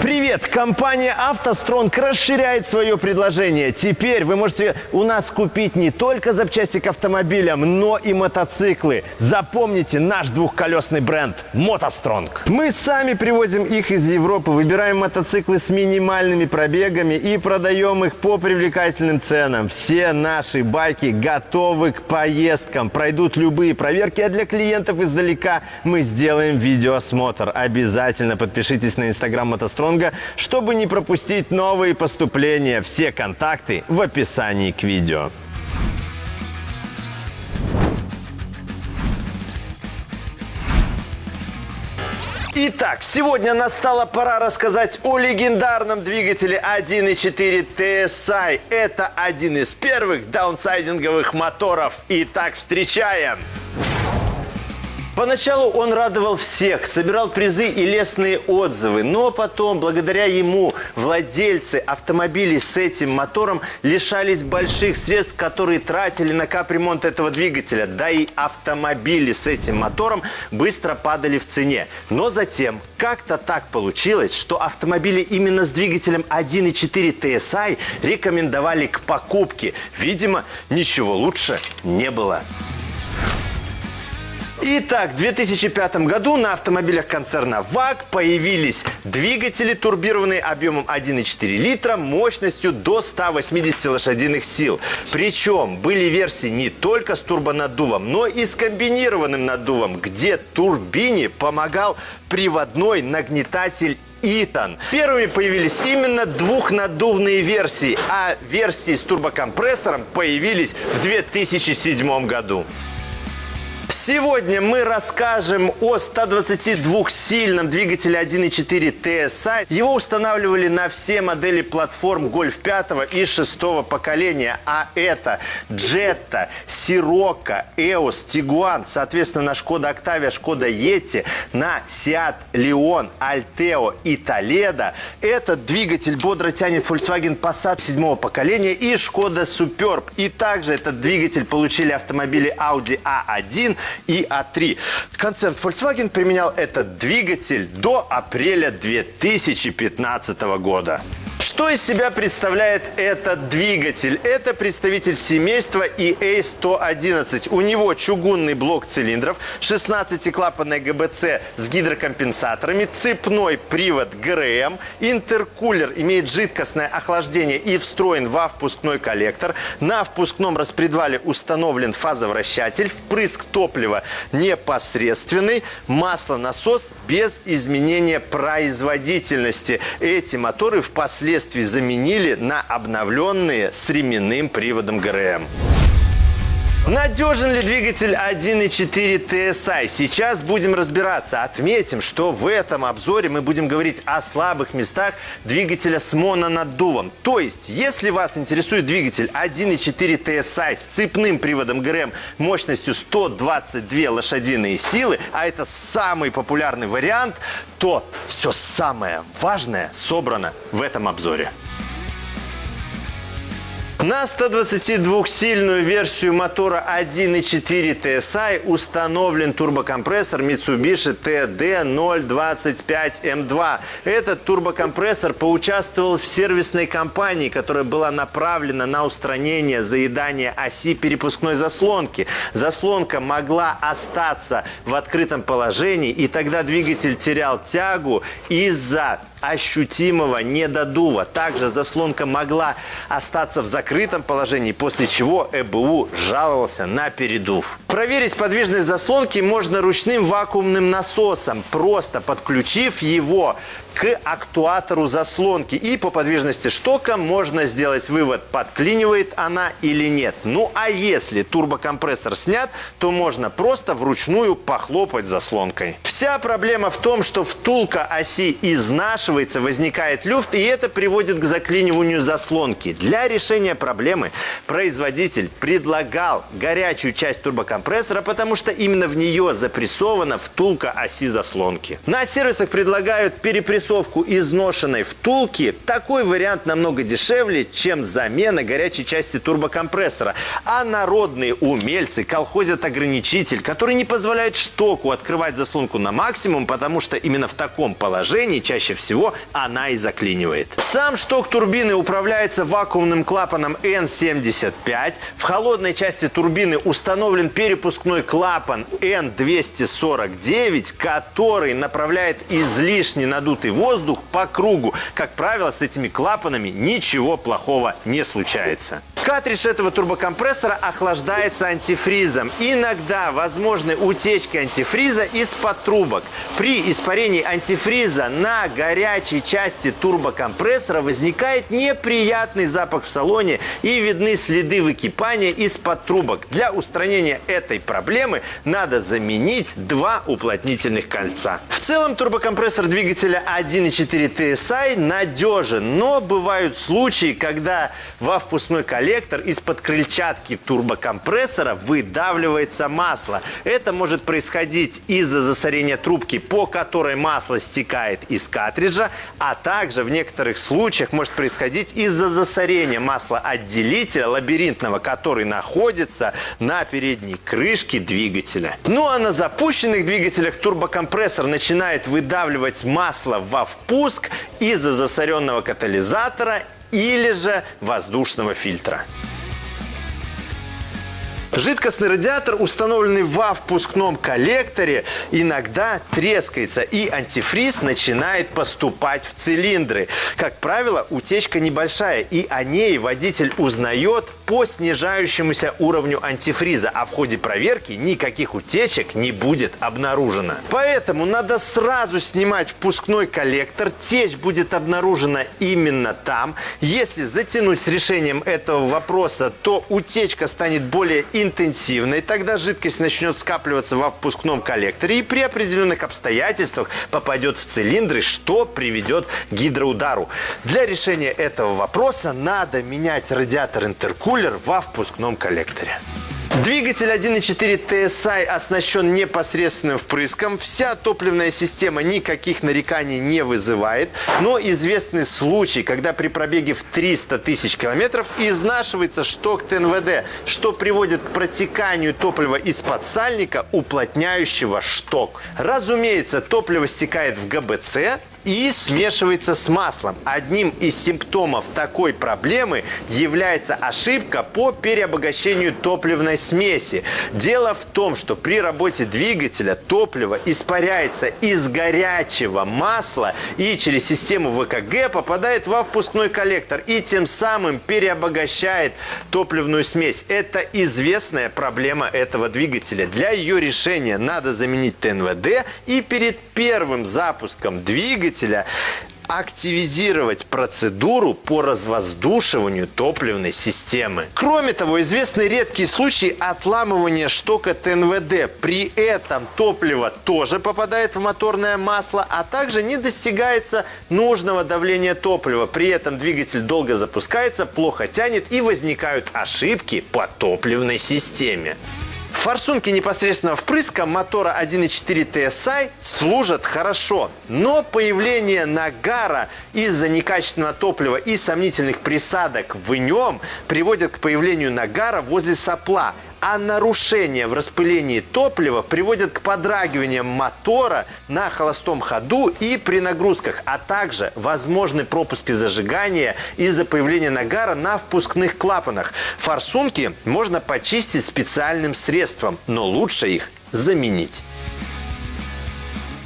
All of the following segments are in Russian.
Привет! Компания «АвтоСтронг» расширяет свое предложение. Теперь вы можете у нас купить не только запчасти к автомобилям, но и мотоциклы. Запомните наш двухколесный бренд «МотоСтронг». Мы сами привозим их из Европы, выбираем мотоциклы с минимальными пробегами и продаем их по привлекательным ценам. Все наши байки готовы к поездкам, пройдут любые проверки, а для клиентов издалека мы сделаем видеоосмотр. Обязательно подпишитесь на инстаграм «МотоСтронг» Стронга, чтобы не пропустить новые поступления. Все контакты в описании к видео. Итак, сегодня настала пора рассказать о легендарном двигателе 1.4 TSI. Это один из первых даунсайдинговых моторов. Итак, встречаем! Поначалу он радовал всех, собирал призы и лестные отзывы, но потом, благодаря ему, владельцы автомобилей с этим мотором лишались больших средств, которые тратили на капремонт этого двигателя. Да и автомобили с этим мотором быстро падали в цене. Но затем как-то так получилось, что автомобили именно с двигателем 1.4 TSI рекомендовали к покупке. Видимо, ничего лучше не было. Итак, в 2005 году на автомобилях концерна ВАГ появились двигатели, турбированные объемом 1,4 литра, мощностью до 180 лошадиных сил. Причем были версии не только с турбонаддувом, но и с комбинированным наддувом, где турбине помогал приводной нагнетатель Итан. Первыми появились именно двухнаддувные версии, а версии с турбокомпрессором появились в 2007 году. Сегодня мы расскажем о 122-сильном двигателе 1.4 TSI. Его устанавливали на все модели платформ Golf 5 и 6 поколения. А это Jetta, Sirocco, EOS, Tiguan, соответственно, на Skoda Octavia, Skoda Yeti, на Seat Leon, Alteo и Toledo. Этот двигатель бодро тянет Volkswagen Passat 7 поколения и Skoda Superb. И также этот двигатель получили автомобили Audi A1 и А3. Концерн Volkswagen применял этот двигатель до апреля 2015 года. Что из себя представляет этот двигатель? Это представитель семейства EA111. У него чугунный блок цилиндров, 16-клапанная ГБЦ с гидрокомпенсаторами, цепной привод ГРМ, интеркулер имеет жидкостное охлаждение и встроен во впускной коллектор. На впускном распредвале установлен фазовращатель, впрыск топлива непосредственный, маслонасос без изменения производительности. Эти моторы впоследствии впоследствии заменили на обновленные с ременным приводом ГРМ. Надежен ли двигатель 1.4 TSI? Сейчас будем разбираться. Отметим, что в этом обзоре мы будем говорить о слабых местах двигателя с мононаддувом. То есть, если вас интересует двигатель 1.4 TSI с цепным приводом ГРМ мощностью 122 лошадиные силы, а это самый популярный вариант, то все самое важное собрано в этом обзоре. На 122-сильную версию мотора 1.4 TSI установлен турбокомпрессор Mitsubishi TD025M2. Этот турбокомпрессор поучаствовал в сервисной кампании, которая была направлена на устранение заедания оси перепускной заслонки. Заслонка могла остаться в открытом положении, и тогда двигатель терял тягу из-за ощутимого недодува. Также заслонка могла остаться в закрытом положении, после чего ЭБУ жаловался на передув. Проверить подвижность заслонки можно ручным вакуумным насосом, просто подключив его к актуатору заслонки. И по подвижности штока можно сделать вывод, подклинивает она или нет. Ну а если турбокомпрессор снят, то можно просто вручную похлопать заслонкой. Вся проблема в том, что втулка оси изнашивается, возникает люфт, и это приводит к заклиниванию заслонки. Для решения проблемы производитель предлагал горячую часть турбокомпрессора, потому что именно в нее запрессована втулка оси заслонки. На сервисах предлагают перепрессовать прессовку изношенной втулки, такой вариант намного дешевле, чем замена горячей части турбокомпрессора. А народные умельцы колхозят ограничитель, который не позволяет штоку открывать заслонку на максимум, потому что именно в таком положении чаще всего чего она и заклинивает. Сам шток турбины управляется вакуумным клапаном N75. В холодной части турбины установлен перепускной клапан N249, который направляет излишне надутый воздух по кругу. Как правило, с этими клапанами ничего плохого не случается. Картридж этого турбокомпрессора охлаждается антифризом. Иногда возможны утечки антифриза из-под трубок. При испарении антифриза на горячей части турбокомпрессора возникает неприятный запах в салоне и видны следы выкипания из-под трубок. Для устранения этой проблемы надо заменить два уплотнительных кольца. В целом турбокомпрессор двигателя 1.4 TSI надежен, но бывают случаи, когда во впускной коллектор из-под крыльчатки турбокомпрессора выдавливается масло. Это может происходить из-за засорения трубки, по которой масло стекает из картриджа, а также в некоторых случаях может происходить из-за засорения масла отделителя лабиринтного, который находится на передней крышке двигателя. Ну а на запущенных двигателях турбокомпрессор начинает выдавливать масло во впуск из-за засоренного катализатора или же воздушного фильтра. Жидкостный радиатор, установленный во впускном коллекторе, иногда трескается, и антифриз начинает поступать в цилиндры. Как правило, утечка небольшая, и о ней водитель узнает по снижающемуся уровню антифриза, а в ходе проверки никаких утечек не будет обнаружено. Поэтому надо сразу снимать впускной коллектор, течь будет обнаружена именно там. Если затянуть с решением этого вопроса, то утечка станет более интенсивной, тогда жидкость начнет скапливаться во впускном коллекторе и при определенных обстоятельствах попадет в цилиндры, что приведет к гидроудару. Для решения этого вопроса надо менять радиатор-интеркулер во впускном коллекторе. Двигатель 1.4 TSI оснащен непосредственным впрыском. Вся топливная система никаких нареканий не вызывает. Но известный случай, когда при пробеге в 300 тысяч километров изнашивается шток ТНВД, что приводит к протеканию топлива из-под сальника, уплотняющего шток. Разумеется, топливо стекает в ГБЦ, и смешивается с маслом. Одним из симптомов такой проблемы является ошибка по переобогащению топливной смеси. Дело в том, что при работе двигателя топливо испаряется из горячего масла и через систему ВКГ попадает во впускной коллектор и тем самым переобогащает топливную смесь. Это известная проблема этого двигателя. Для ее решения надо заменить ТНВД и перед первым запуском двигателя двигателя активизировать процедуру по развоздушиванию топливной системы. Кроме того, известны редкие случаи отламывания штока ТНВД. При этом топливо тоже попадает в моторное масло, а также не достигается нужного давления топлива. При этом двигатель долго запускается, плохо тянет и возникают ошибки по топливной системе. Форсунки непосредственно впрыска мотора 1.4 TSI служат хорошо, но появление нагара из-за некачественного топлива и сомнительных присадок в нем приводит к появлению нагара возле сопла – а нарушения в распылении топлива приводят к подрагиваниям мотора на холостом ходу и при нагрузках, а также возможны пропуски зажигания из-за появления нагара на впускных клапанах. Форсунки можно почистить специальным средством, но лучше их заменить.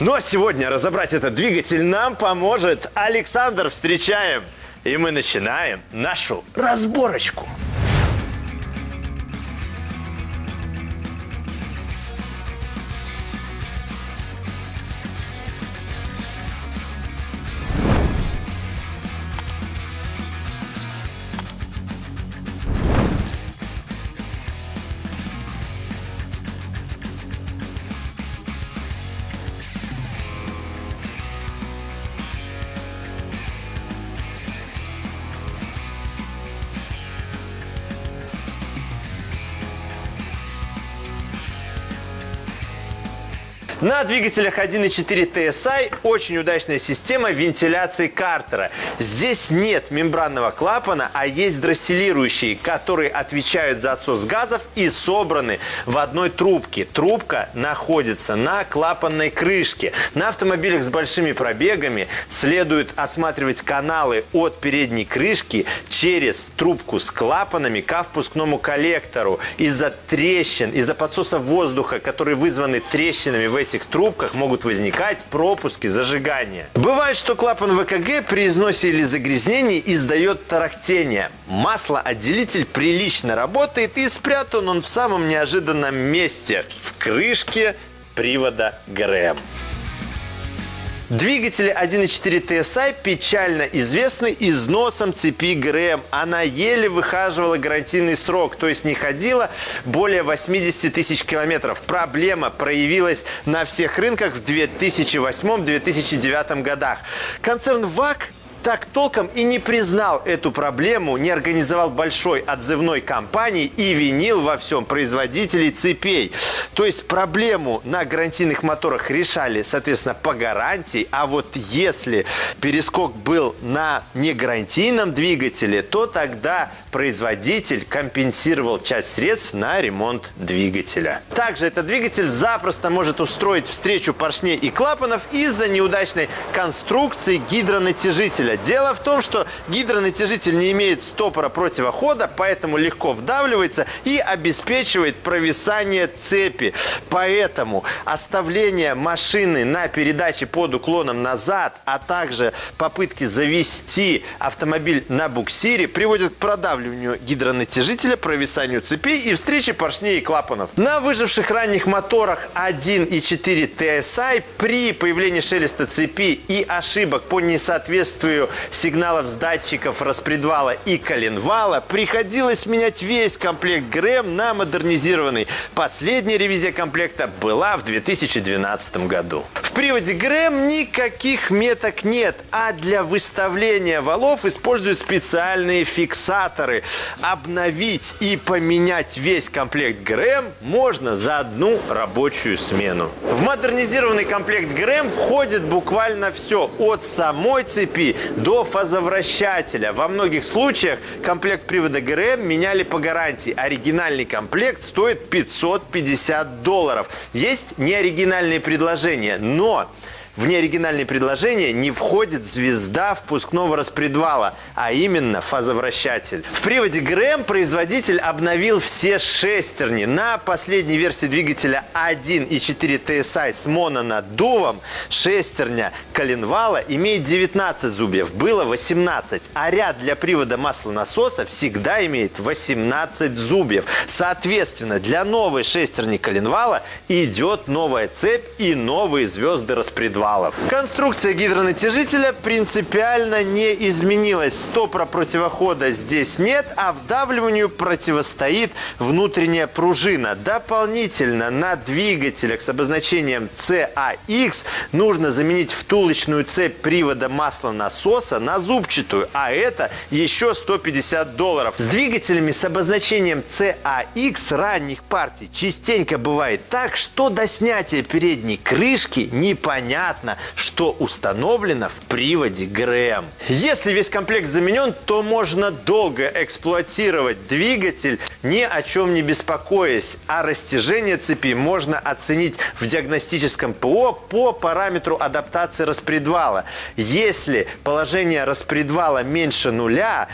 Ну а сегодня разобрать этот двигатель нам поможет Александр. Встречаем! И мы начинаем нашу разборочку. На двигателях 1.4 TSI очень удачная система вентиляции картера. Здесь нет мембранного клапана, а есть дросселирующие, которые отвечают за отсос газов и собраны в одной трубке. Трубка находится на клапанной крышке. На автомобилях с большими пробегами следует осматривать каналы от передней крышки через трубку с клапанами к впускному коллектору. Из-за трещин, из-за подсоса воздуха, которые вызваны трещинами в этих трубках, могут возникать пропуски зажигания. Бывает, что клапан ВКГ при износе или загрязнении издает тарахтение. Маслоотделитель прилично работает и спрятан он в самом неожиданном месте – в крышке привода ГРМ. Двигатели 1.4 TSI печально известны износом цепи ГРМ. Она еле выхаживала гарантийный срок, то есть не ходила более 80 тысяч километров. Проблема проявилась на всех рынках в 2008-2009 годах. Концерн ВАК так толком и не признал эту проблему, не организовал большой отзывной кампании и винил во всем производителей цепей. То есть проблему на гарантийных моторах решали, соответственно, по гарантии, а вот если перескок был на негарантийном двигателе, то тогда производитель компенсировал часть средств на ремонт двигателя. Также этот двигатель запросто может устроить встречу поршней и клапанов из-за неудачной конструкции гидронатяжителя. Дело в том, что гидронатяжитель не имеет стопора противохода, поэтому легко вдавливается и обеспечивает провисание цепи. Поэтому оставление машины на передаче под уклоном назад, а также попытки завести автомобиль на буксире приводят к продавливанию гидронатяжителя, провисанию цепей и встрече поршней и клапанов. На выживших ранних моторах 1.4 TSI при появлении шелеста цепи и ошибок по несоответствию сигналов с датчиков распредвала и коленвала приходилось менять весь комплект ГРМ на модернизированный. Последняя ревизия комплекта была в 2012 году. В приводе ГРМ никаких меток нет, а для выставления валов используют специальные фиксаторы. Обновить и поменять весь комплект ГРМ можно за одну рабочую смену. В модернизированный комплект ГРМ входит буквально все от самой цепи до фазовращателя. Во многих случаях комплект привода ГРМ меняли по гарантии. Оригинальный комплект стоит 550 долларов. Есть неоригинальные предложения, но в неоригинальные предложения не входит звезда впускного распредвала, а именно фазовращатель. В приводе ГРМ производитель обновил все шестерни. На последней версии двигателя 1.4 TSI с мононаддувом шестерня коленвала имеет 19 зубьев, было 18, а ряд для привода маслонасоса всегда имеет 18 зубьев. Соответственно, для новой шестерни коленвала идет новая цепь и новые звезды распредвала валов. Конструкция гидронатяжителя принципиально не изменилась. Стопора противохода здесь нет, а вдавливанию противостоит внутренняя пружина. Дополнительно на двигателях с обозначением CAX нужно заменить втулочную цепь привода маслонасоса на зубчатую, а это еще 150 долларов. С двигателями с обозначением CAX ранних партий частенько бывает так, что до снятия передней крышки непонятно понятно, что установлено в приводе ГРМ. Если весь комплект заменен, то можно долго эксплуатировать двигатель, ни о чем не беспокоясь. А растяжение цепи можно оценить в диагностическом ПО по параметру адаптации распредвала. Если положение распредвала меньше нуля,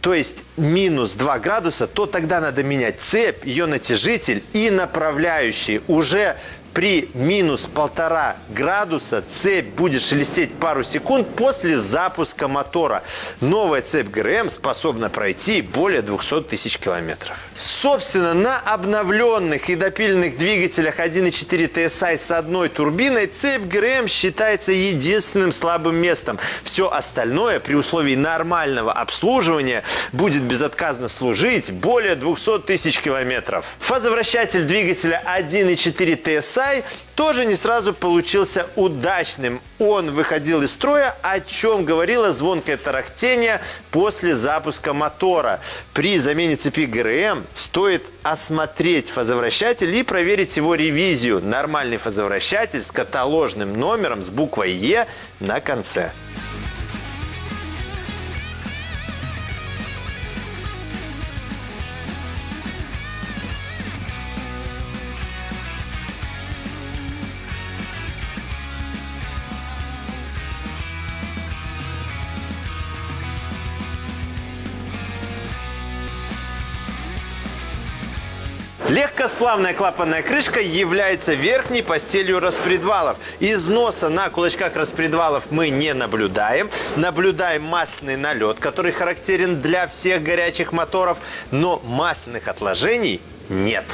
то есть минус 2 градуса, то тогда надо менять цепь, ее натяжитель и направляющие. Уже при минус полтора градуса цепь будет шелестеть пару секунд после запуска мотора. Новая цепь ГРМ способна пройти более 200 тысяч километров. Собственно, на обновленных и допиленных двигателях 1.4 TSI с одной турбиной цепь ГРМ считается единственным слабым местом. Все остальное при условии нормального обслуживания будет безотказно служить более 200 тысяч километров. Фазовращатель двигателя 1.4 TSI TSI тоже не сразу получился удачным. Он выходил из строя, о чем говорило звонкое тарахтение после запуска мотора. При замене цепи ГРМ стоит осмотреть фазовращатель и проверить его ревизию. Нормальный фазовращатель с каталожным номером с буквой Е на конце. Легкосплавная клапанная крышка является верхней постелью распредвалов. Износа на кулачках распредвалов мы не наблюдаем. Наблюдаем масляный налет, который характерен для всех горячих моторов, но масляных отложений нет.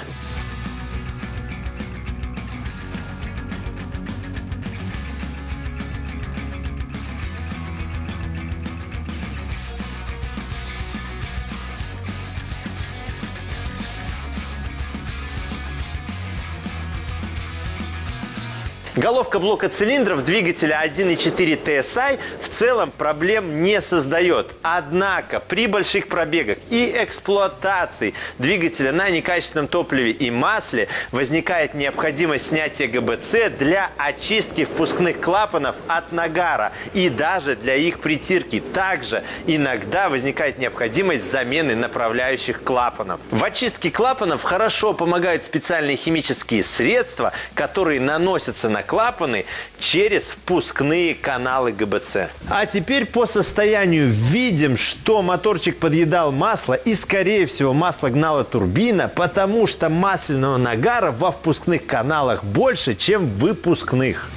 Головка блока цилиндров двигателя 1.4 TSI в целом проблем не создает. Однако при больших пробегах и эксплуатации двигателя на некачественном топливе и масле возникает необходимость снятия ГБЦ для очистки впускных клапанов от нагара и даже для их притирки. Также иногда возникает необходимость замены направляющих клапанов. В очистке клапанов хорошо помогают специальные химические средства, которые наносятся на клапаны через впускные каналы ГБЦ. А теперь по состоянию видим, что моторчик подъедал масло и, скорее всего, масло гнала турбина, потому что масляного нагара во впускных каналах больше, чем в выпускных.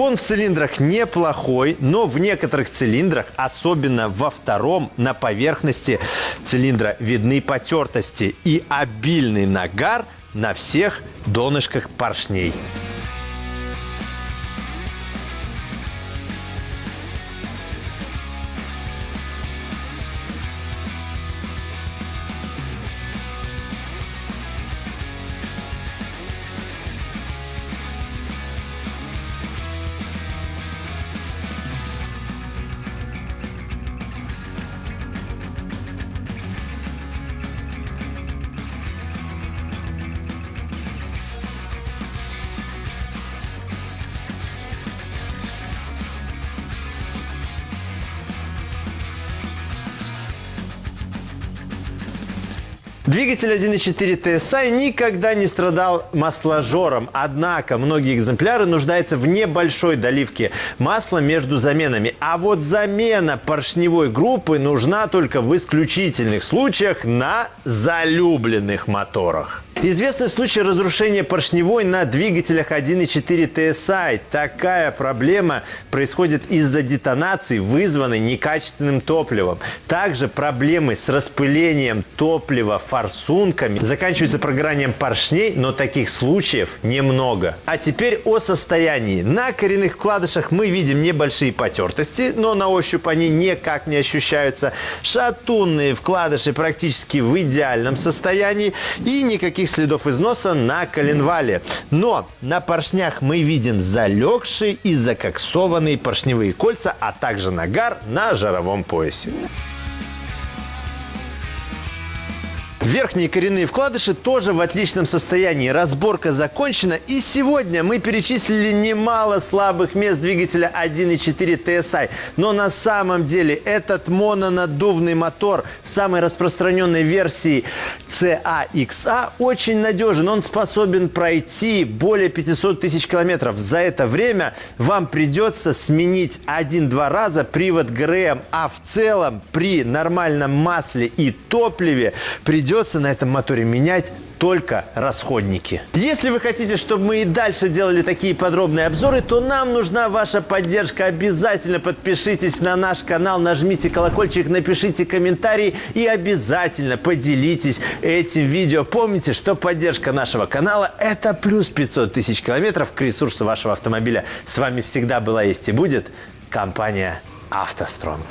Хон в цилиндрах неплохой, но в некоторых цилиндрах, особенно во втором, на поверхности цилиндра видны потертости и обильный нагар на всех донышках поршней. Двигатель 1.4 TSI никогда не страдал масложором, однако многие экземпляры нуждаются в небольшой доливке масла между заменами. А вот замена поршневой группы нужна только в исключительных случаях на залюбленных моторах. Известный случай разрушения поршневой на двигателях 1.4 TSI. Такая проблема происходит из-за детонации, вызванной некачественным топливом. Также проблемы с распылением топлива форсунками заканчиваются прогоранием поршней, но таких случаев немного. А теперь о состоянии. На коренных вкладышах мы видим небольшие потертости, но на ощупь они никак не ощущаются. Шатунные вкладыши практически в идеальном состоянии и никаких следов износа на коленвале. Но на поршнях мы видим залегшие и закоксованные поршневые кольца, а также нагар на жаровом поясе. Верхние коренные вкладыши тоже в отличном состоянии. Разборка закончена. И сегодня мы перечислили немало слабых мест двигателя 1.4 TSI. Но на самом деле этот мононаддувный мотор в самой распространенной версии CAXA очень надежен. Он способен пройти более 500 тысяч километров. За это время вам придется сменить один-два раза привод ГРМ. А в целом при нормальном масле и топливе придется придется на этом моторе менять только расходники. Если вы хотите, чтобы мы и дальше делали такие подробные обзоры, то нам нужна ваша поддержка. Обязательно подпишитесь на наш канал, нажмите колокольчик, напишите комментарий и обязательно поделитесь этим видео. Помните, что поддержка нашего канала – это плюс 500 тысяч километров к ресурсу вашего автомобиля. С вами всегда была, есть и будет компания «АвтоСтронг».